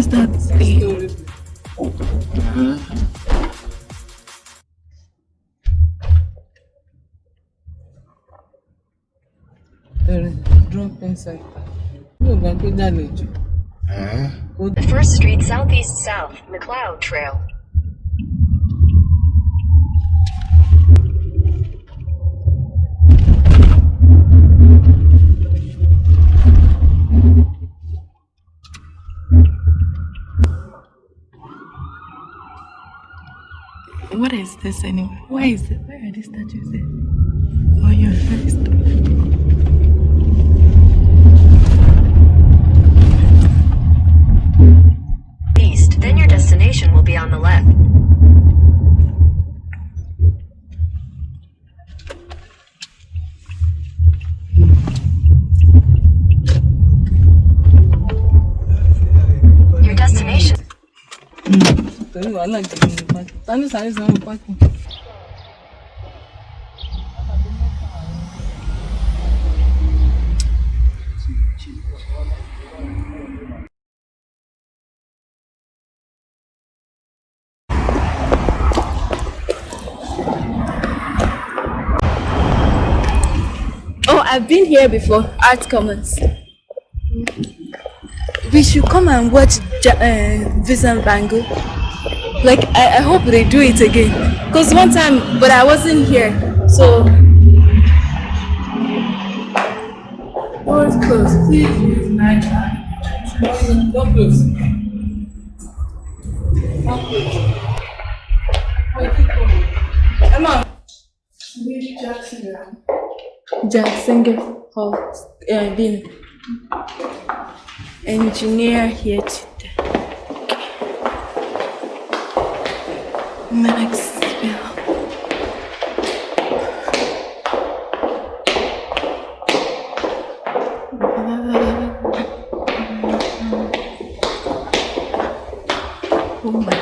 is that thing? drop inside. Yóò gbà pé dàlejò. The first street southeast south, Macleod Trail. What is this anyway? Why is it? Where are these statues there? Oh, you're first. East, then your destination will be on the left. Your destination. Hmm. Torí wàhálà gidi ní pàtó. Ta ní sáré sanwó pákó? Oh, I've been here before. Art Commons. We should come and watch uh, Vincent Van Gogh. Like, I, I hope they do it again. Because one time, but I wasn't here. So. Doors closed. Please use my Don't close. Emma. Jackson Hall. Uh, been engineer here today. Maxwell. Oh my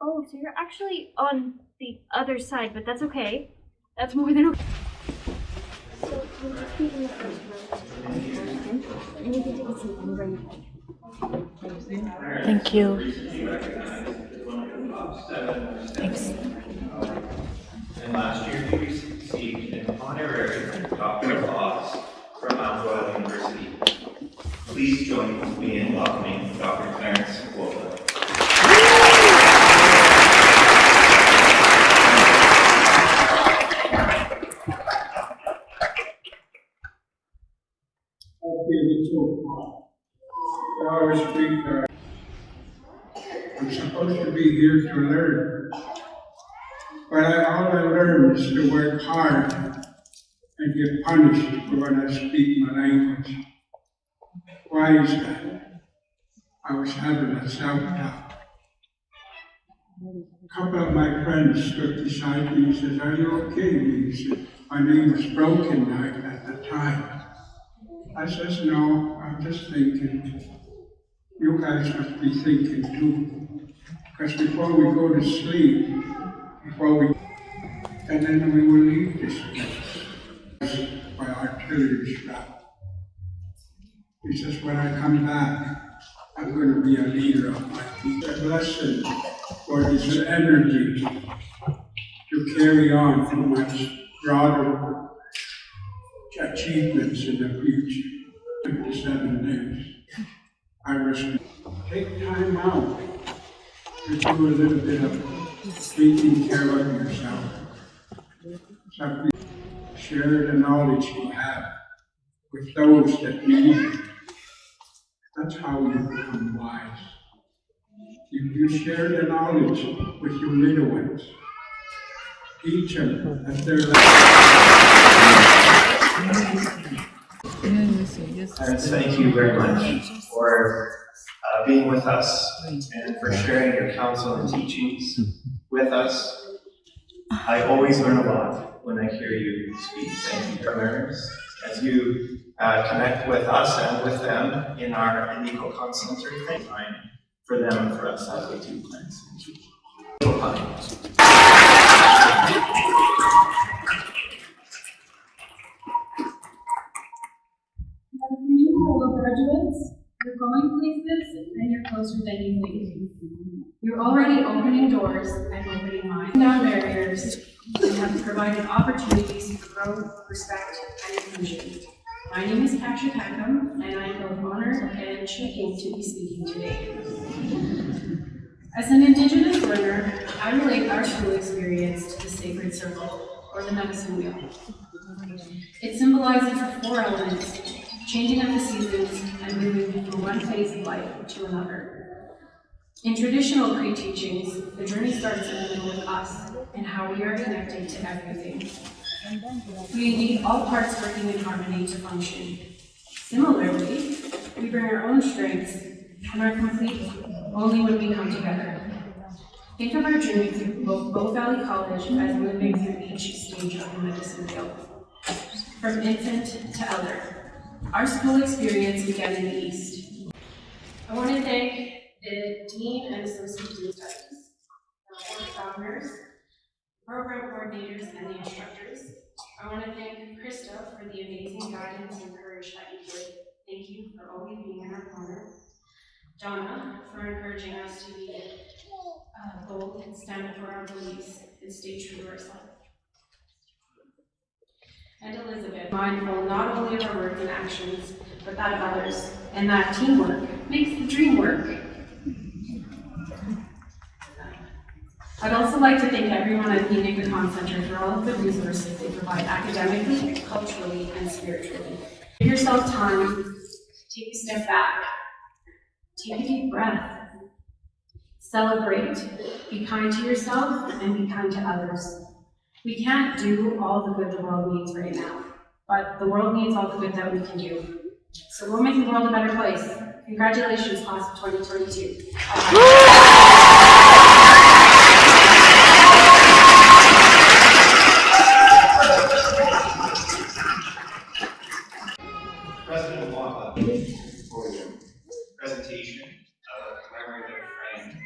Oh, so you're actually on the other side, but that's okay. That's more than okay. So we'll just be in the first row. And you can take a seat whenever you Thank you. Thanks. And last year, he received an honorary Doctor of Laws from Mount Royal University. Please join me in welcoming Dr. Clarence Wolfleg. Okay, so our speaker. Uh, I'm supposed to be here to learn. But I, all I learned is to work hard and get punished for when I speak my language. Why is that? I was having a self-doubt. A couple of my friends stood beside me and said, are you okay? He said, my name was Broken Night at the time. I says, no, I'm just thinking. You guys must be thinking too. Because before we go to sleep, before we, and then we will leave this place by artillery strap. He says, when I come back, I'm going to be a leader of my people. A blessing for this energy to carry on for much broader achievements in the future. 57 days. I was take time out to do a little bit of taking care of yourself. Share the knowledge you have with those that need it. That's how you become wise. You, you share the knowledge with your little ones. Teach them yes, yes. Parents, thank you very much for uh, being with us and for sharing your counsel and teachings with us. I always learn a lot when I hear you speak. Thank you, learners, as you uh, connect with us and with them in our in Eco. Thank time for them and for us as we do and teach. afternoon, fellow graduates. You're going places and you're closer than you think. You're already opening doors and opening minds, down barriers, and have provided opportunities for growth, respect, and inclusion. My name is Kasia Peckham, and I am both honored and shaking to be speaking today. As an Indigenous learner, I relate our school experience to the sacred circle, or the medicine wheel. It symbolizes the four elements, changing of the seasons and moving from one phase of life to another. In traditional Cree teachings, the journey starts in the middle with us and how we are connected to everything. We need all parts working in harmony to function. Similarly, we bring our own strengths and are complete only when we come together. Think of our journey through Bow Valley College as moving through each stage of the medicine wheel from infant to elder. Our school experience began in the East. I want to thank the Dean and Associate Dean Studies, the board founders, program coordinators, and the instructors. I want to thank Krista for the amazing guidance and courage that you give. Thank you for always being in our corner. Donna, for encouraging us to be uh, bold and stand for our beliefs and stay true to ourselves and Elizabeth, mindful not only of our words and actions, but that of others, and that teamwork makes the dream work. I'd also like to thank everyone at the Iniikokaan Center for all of the resources they provide academically, culturally, and spiritually. Give yourself time, take a step back, take a deep breath, celebrate, be kind to yourself, and be kind to others. We can't do all the good the world needs right now, but the world needs all the good that we can do. So we'll make the world a better place. Congratulations, class of 2022. President Mwaba, for your presentation of commemorative frame.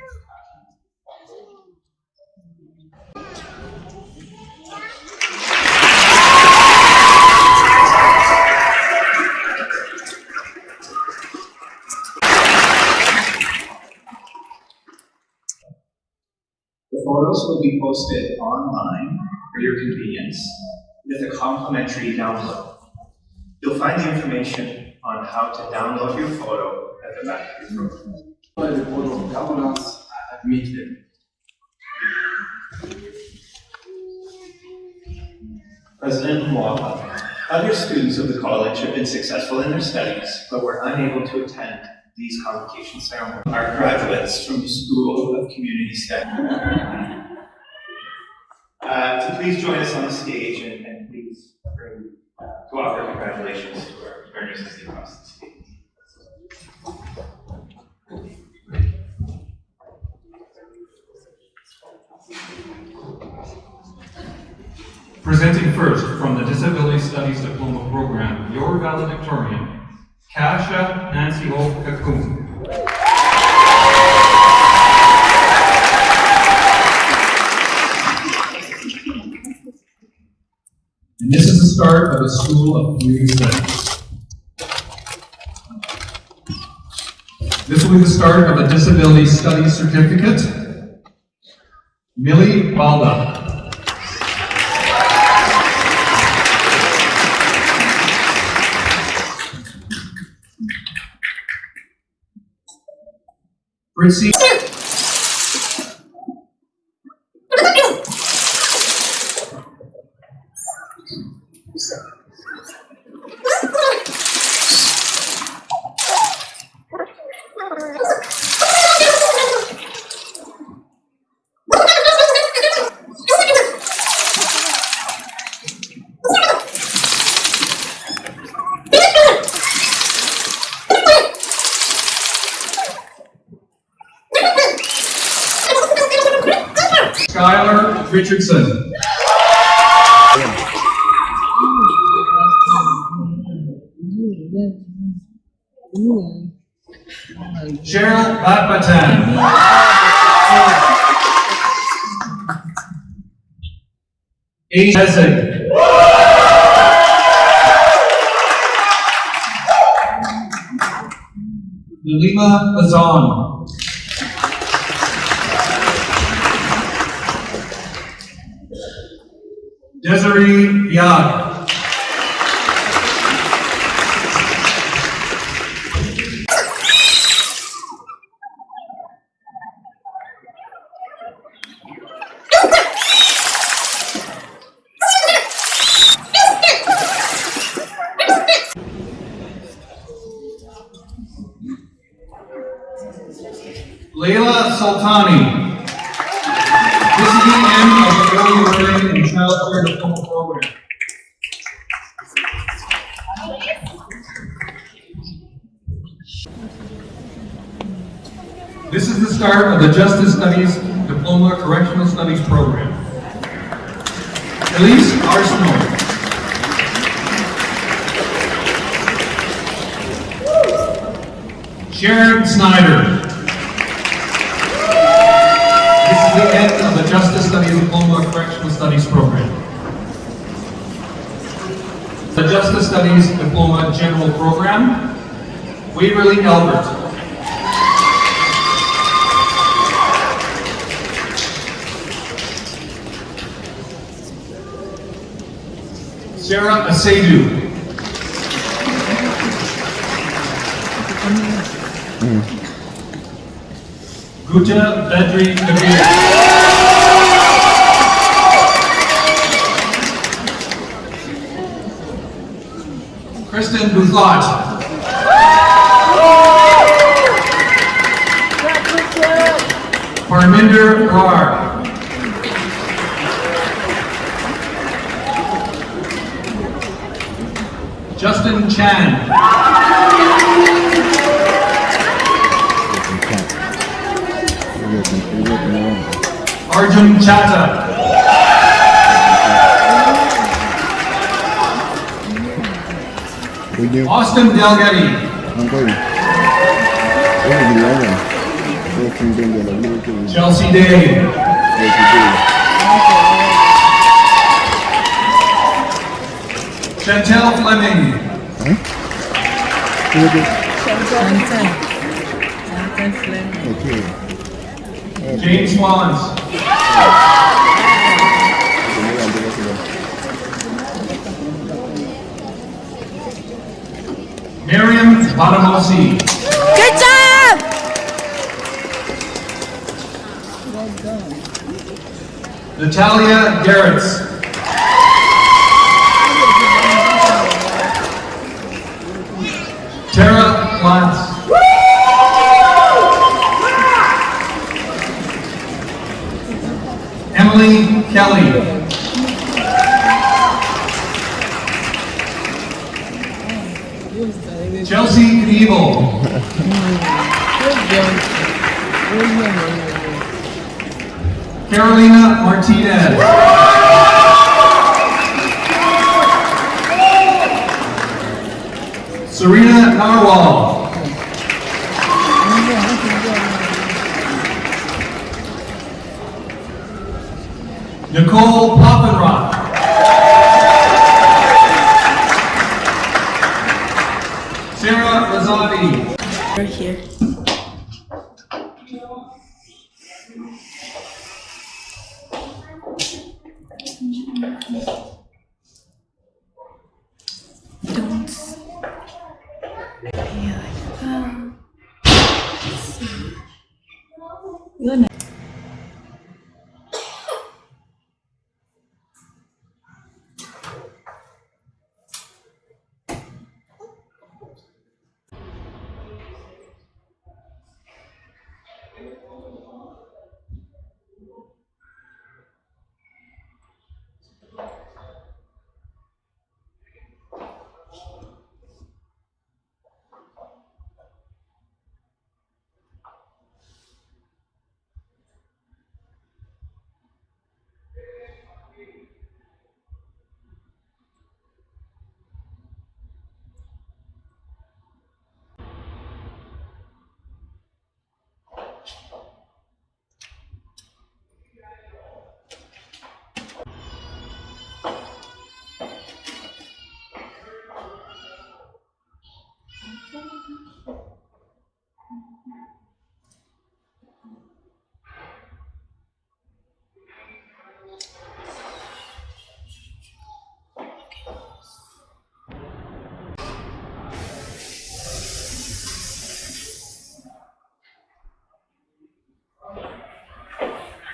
The photos be posted online for your convenience with a complimentary download. You'll find the information on how to download your photo at the back of your program. the Board of at meeting. President Mwaba, other students of the college have been successful in their studies, but were unable to attend these convocation ceremonies. Our graduates from the School of Community Studies. To please join us on the stage and, and please bring, uh, to offer congratulations to our learners as they cross the stage. Presenting first from the Disability Studies Diploma Program, your valedictorian, Kasia Nancy Hope Kakoon. And this is the start School of Community Studies. This will be the start of a Disability Studies Certificate. Millie Balda. Fritzy. Richardson. Cheryl Batbatan. Ace Hesed. Lima Azan. Desiree Biag. Leila Sultani. This is the end of the early learning and child care diploma program. This is the start of the Justice Studies Diploma Correctional Studies program. Elise Arsenal. Sharon Snyder. This is the end of the Justice Studies Diploma Correctional Studies program. The Justice Studies Diploma General Program, Waverly Albert. Sarah Asadu. Hmm. Guta Bedri Kabir. Kristen Buzlat. Parminder Rar. Justin Chan. Arjun Chatta. Austin Delgatti. Chelsea Day. Chantel Fleming. Chantal. Chantal Fleming. James Swans. Miriam Badamosi. Good job! Well Natalia Garretts. Chelsea Knievel. Carolina Martinez. Serena Narwhal. Nicole Poppenrock. Right here.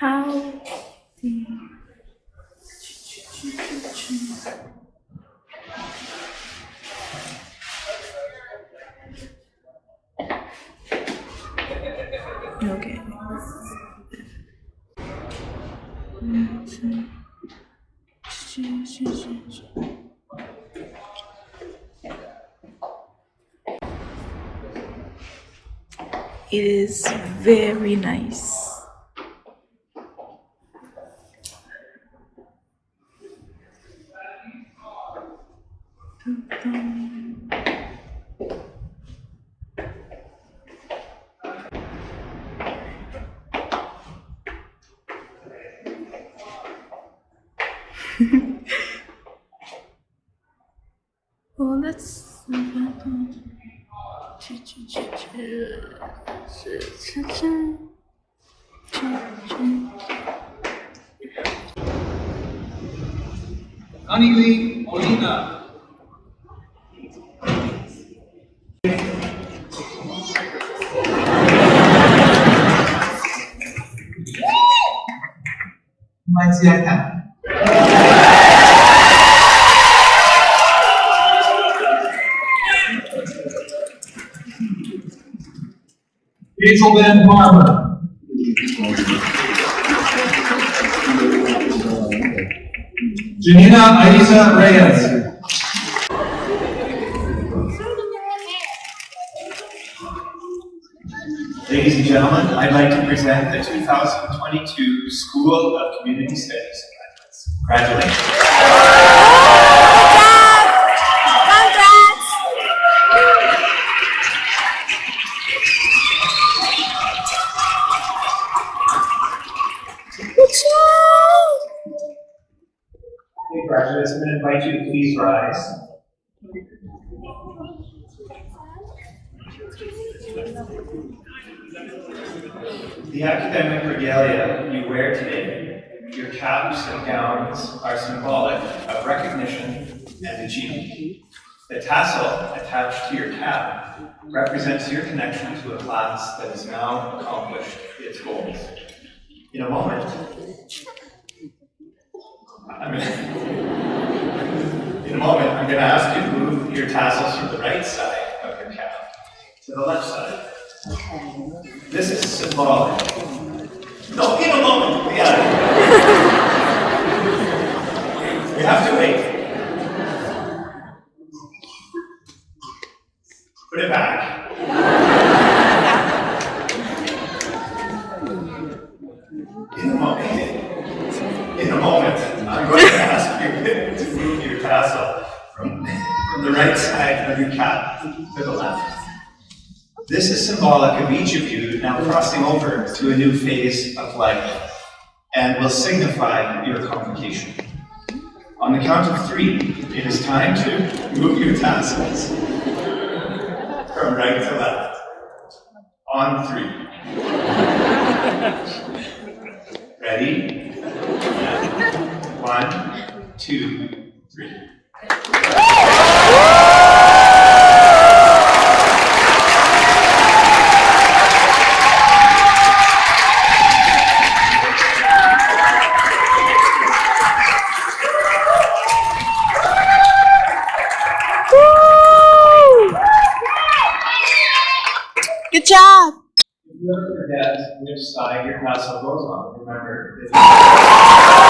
How the Okay. It is very nice. Well, let's. Anili Molina. Majiakan. Hazelden Farmer. Janina Aiza Reyes. Ladies and gentlemen, I'd like to present the 2022 School of Community Studies graduates. Congratulations. Okay, graduates, I'm going to invite you to please rise. The academic regalia you wear today, your caps and gowns, are symbolic of recognition and achievement. The tassel attached to your cap represents your connection to a class that has now accomplished its goals. In a moment, I'm gonna, in a moment, I'm going to ask you to move your tassels from the right side of your cap to the left side. This is symbolic. No, in a moment, yeah. we have to wait. Put it back. In a moment, in a moment, I'm going to ask you to move your tassel from, from the right side of your cap to the left. This is symbolic of each of you now crossing over to a new phase of life and will signify your convocation. On the count of three, it is time to move your tassels from right to left. On three. Ready? One, two, three. Good job. If you ever forget which side your tassel goes on, remember. it's-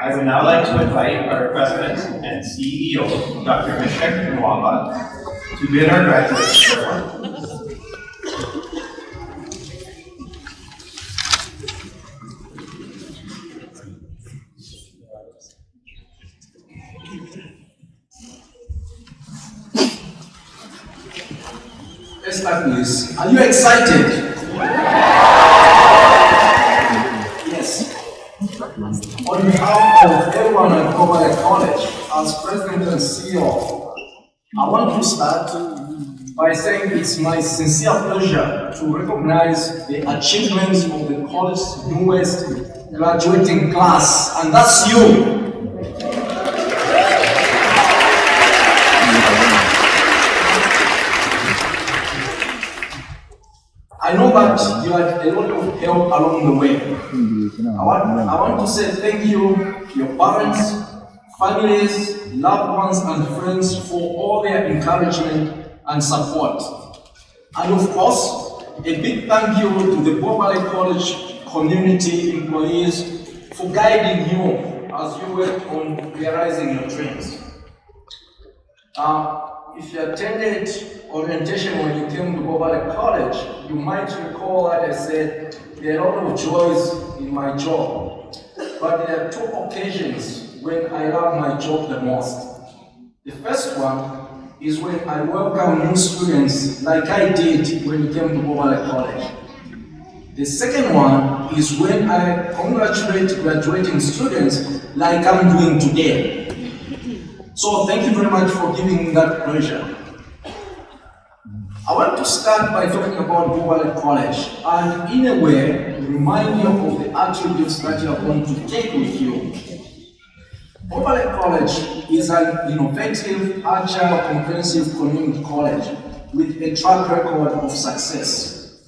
I would now like to invite our President and CEO, Dr. Misheck To bid our graduates. Yes, are you excited? Yes. On behalf of everyone at Cobalt College, as president and CEO, I want to start by saying it's my sincere pleasure to recognize the achievements of the college's newest graduating class, and that's you. I know that you had a lot of help along the way. I want, I want to say thank you to your parents, families, loved ones, and friends for all their encouragement and support. And of course, a big thank you to the Bow Valley College community employees for guiding you as you work on realizing your dreams. Uh, if you attended orientation when you came to Bow Valley College, you might recall that I said there are a lot of joys in my job, but there are two occasions when I love my job the most. The first one is when I welcome new students like I did when you came to Bow Valley College. The second one is when I congratulate graduating students like I'm doing today. So thank you very much for giving me that pleasure. I want to start by talking about Bow Valley College and in a way remind you of the attributes that you are going to take with you. Valley College is an innovative, agile, comprehensive community college with a track record of success.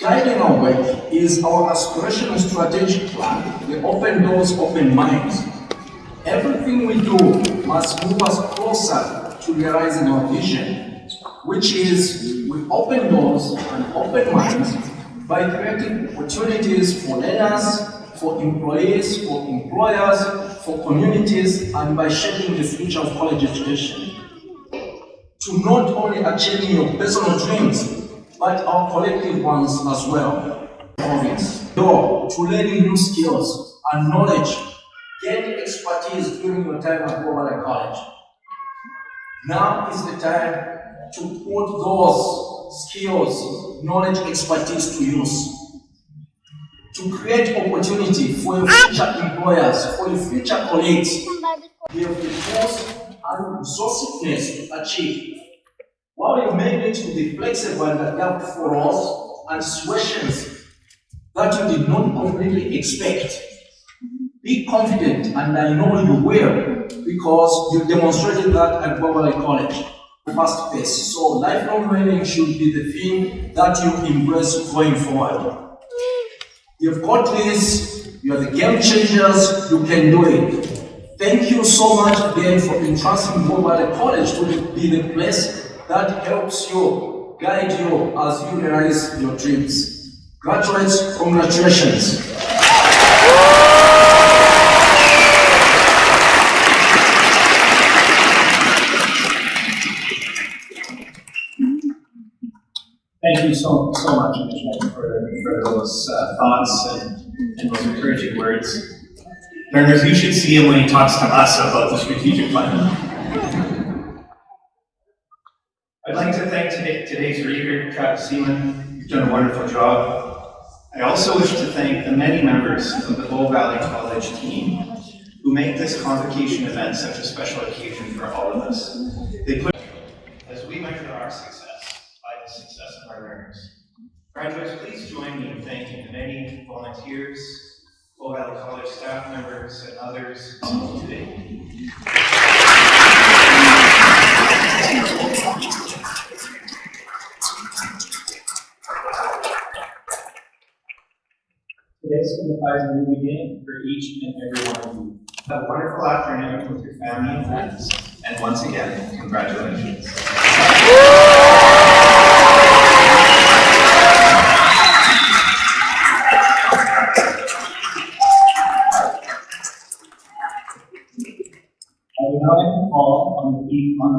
Guiding our work is our aspirational strategic plan, the open doors, open minds. Everything we do must move us closer to realizing our vision, which is we open doors and open minds by creating opportunities for learners, for employees, for employers, for communities, and by shaping the future of college education. To not only achieving your personal dreams, but our collective ones as well. Province. Door to learning new skills and knowledge, gaining expertise during your time at Bow College. Now is the time to put those skills, knowledge, expertise to use. To create opportunity for your future employers, for your future colleagues. Have the force and resourcefulness to achieve. While you may need to be flexible and adapt for us and situations that you did not completely expect, be confident, and I know you will, because you demonstrated that at Bow College. Fast pace. So lifelong learning should be the thing that you embrace going forward. You've got this, you are the game changers, you can do it. Thank you so much again for entrusting Valley College to be the place that helps you, guide you as you realize your dreams. Graduates, congratulations. Thank you so, so much, those uh, thoughts and, and those encouraging words. Learners, you should see him when he talks to us about the strategic plan. I'd like to thank today, today's reader, Travis Seaman. You've done a wonderful job. I also wish to thank the many members of the Bow Valley College team who make this convocation event such a special occasion for all of us. They put as we measure our success by the success of our learners. Graduates, please join me in thanking the many volunteers, Bow Valley College staff members, and others today. Today signifies a new beginning for each and every one of you. Have a wonderful afternoon with your family and friends, and once again, congratulations.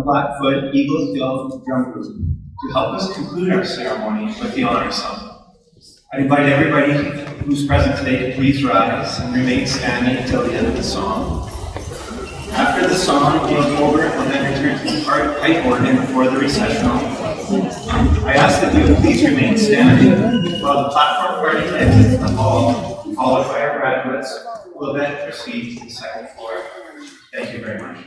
Blackfoot Eagles Guild Drum Group to help us conclude our ceremony with the honor song. I invite everybody who's present today to please rise and remain standing until the end of the song. After the song, the over will then return to the part pipe organ for the recessional. I ask that you please remain standing while the platform party exits the hall, followed by our graduates, will then proceed to the second floor. Thank you very much.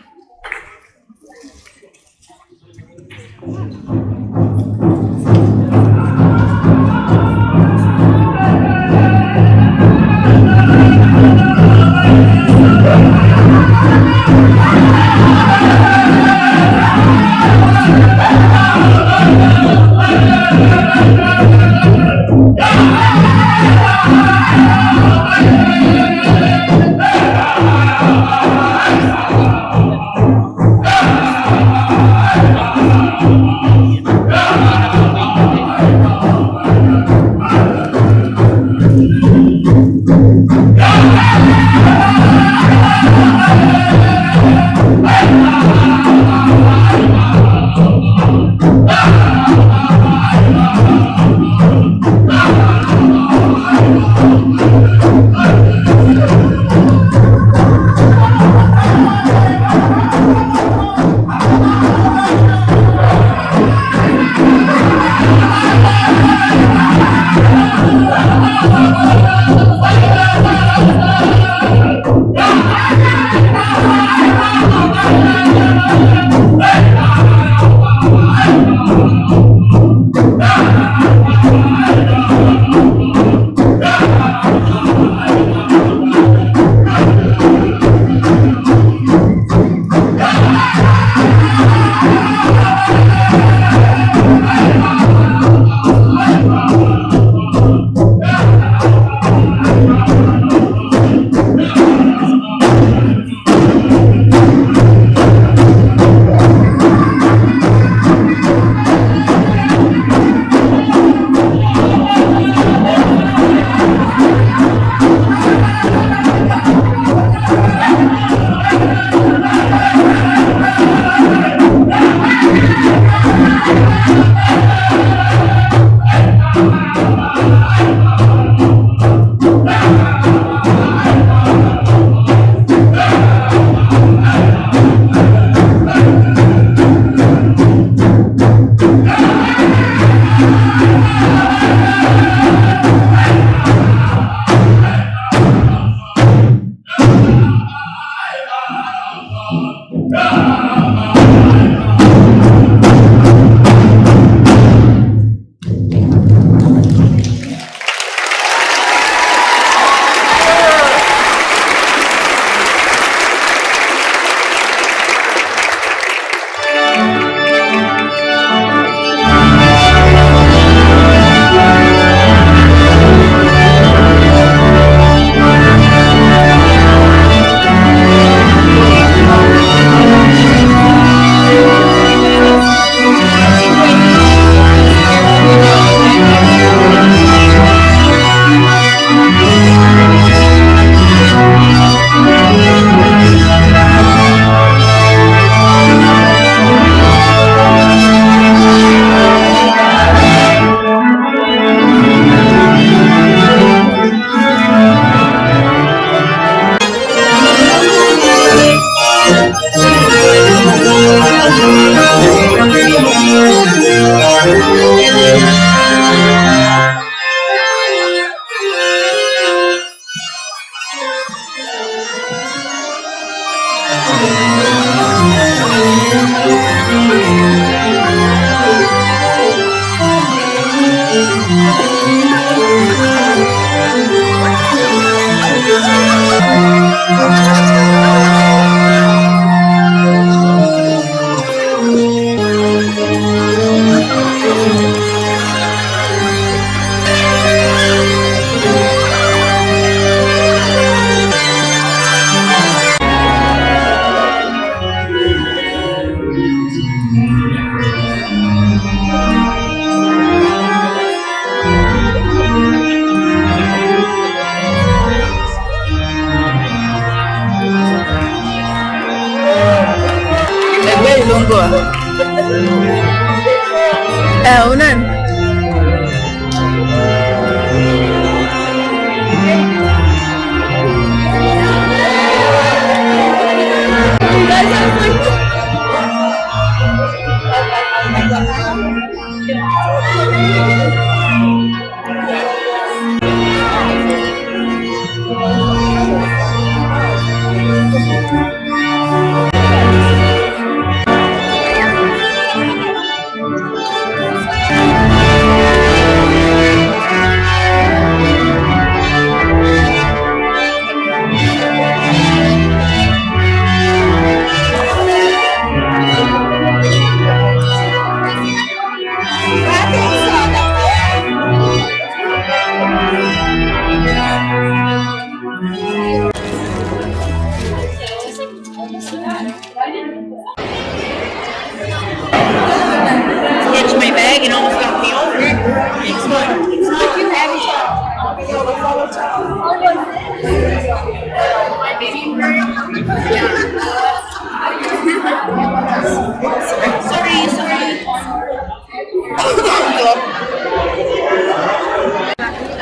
Sorry, sorry.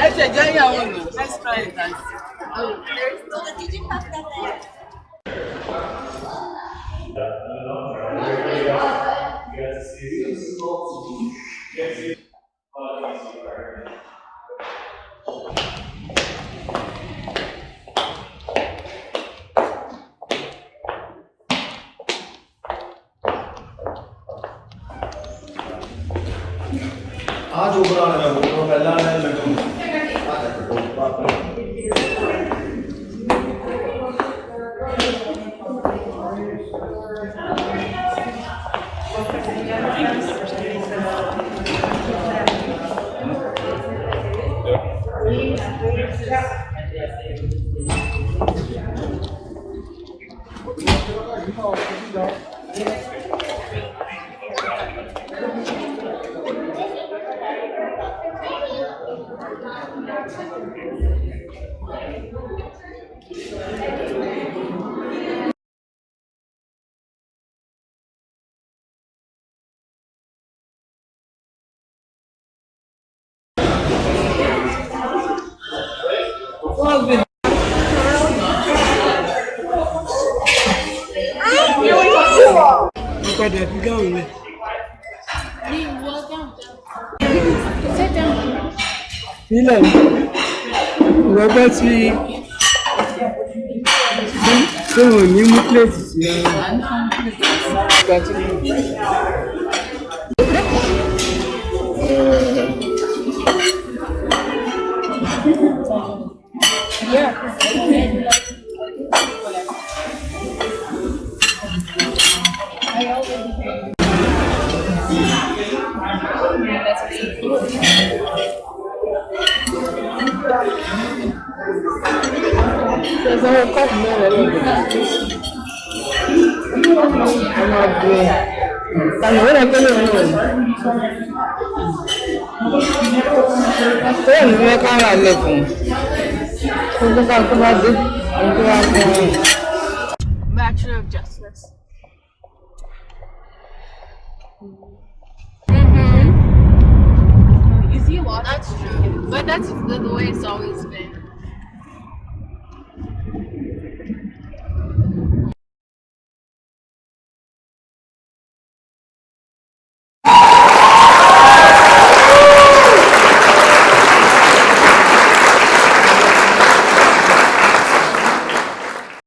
ẹ ṣe jẹ́ ìyàwó let's try it and see. ਆ Кстати, что вы не мутляетесь? Кстати. I ọ̀nà tó yẹ ní mẹ́ká rà lẹ́kùn tó tó ká tó bá dé ohun wá fún ọ. Bachelor of Justice. Mm-hmm. You see a lot. That's true. But that's the, the way it's always been.